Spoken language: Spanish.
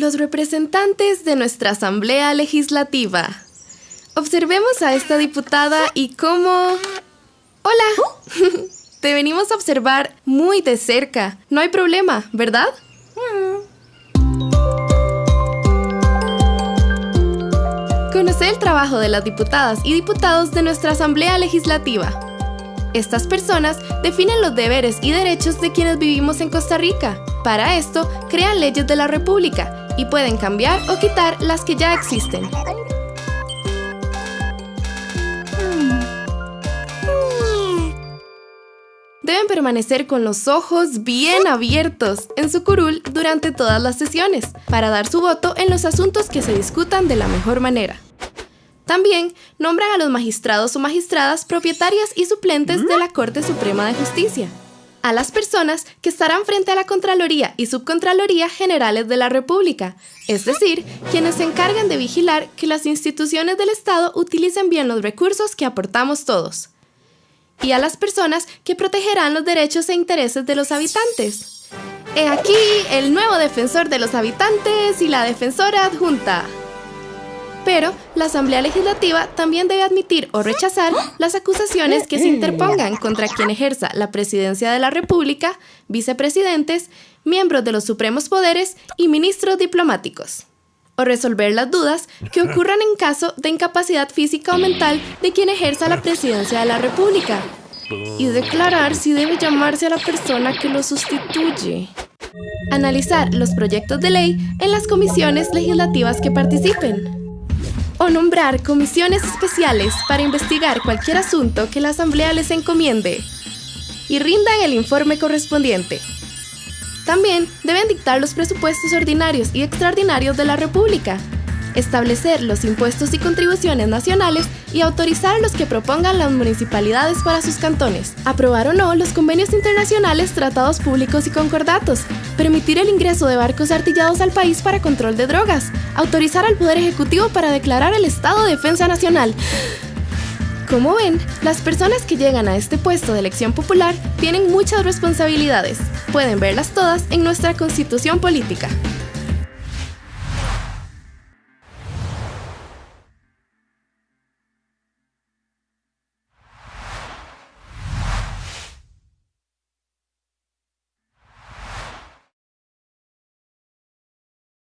los representantes de nuestra Asamblea Legislativa. Observemos a esta diputada y cómo... Hola. Te venimos a observar muy de cerca. No hay problema, ¿verdad? Conoce el trabajo de las diputadas y diputados de nuestra Asamblea Legislativa. Estas personas definen los deberes y derechos de quienes vivimos en Costa Rica. Para esto, crean leyes de la República y pueden cambiar o quitar las que ya existen. Deben permanecer con los ojos bien abiertos en su curul durante todas las sesiones para dar su voto en los asuntos que se discutan de la mejor manera. También nombran a los magistrados o magistradas propietarias y suplentes de la Corte Suprema de Justicia, a las personas que estarán frente a la Contraloría y Subcontraloría Generales de la República, es decir, quienes se encargan de vigilar que las instituciones del Estado utilicen bien los recursos que aportamos todos, y a las personas que protegerán los derechos e intereses de los habitantes. He aquí el nuevo defensor de los habitantes y la defensora adjunta. Pero la Asamblea Legislativa también debe admitir o rechazar las acusaciones que se interpongan contra quien ejerza la presidencia de la República, vicepresidentes, miembros de los supremos poderes y ministros diplomáticos. O resolver las dudas que ocurran en caso de incapacidad física o mental de quien ejerza la presidencia de la República. Y declarar si debe llamarse a la persona que lo sustituye. Analizar los proyectos de ley en las comisiones legislativas que participen o nombrar comisiones especiales para investigar cualquier asunto que la Asamblea les encomiende y rindan el informe correspondiente. También deben dictar los presupuestos ordinarios y extraordinarios de la República, establecer los impuestos y contribuciones nacionales y autorizar los que propongan las municipalidades para sus cantones, aprobar o no los convenios internacionales, tratados públicos y concordatos, permitir el ingreso de barcos artillados al país para control de drogas, autorizar al Poder Ejecutivo para declarar el estado de defensa nacional. Como ven, las personas que llegan a este puesto de elección popular tienen muchas responsabilidades. Pueden verlas todas en nuestra constitución política.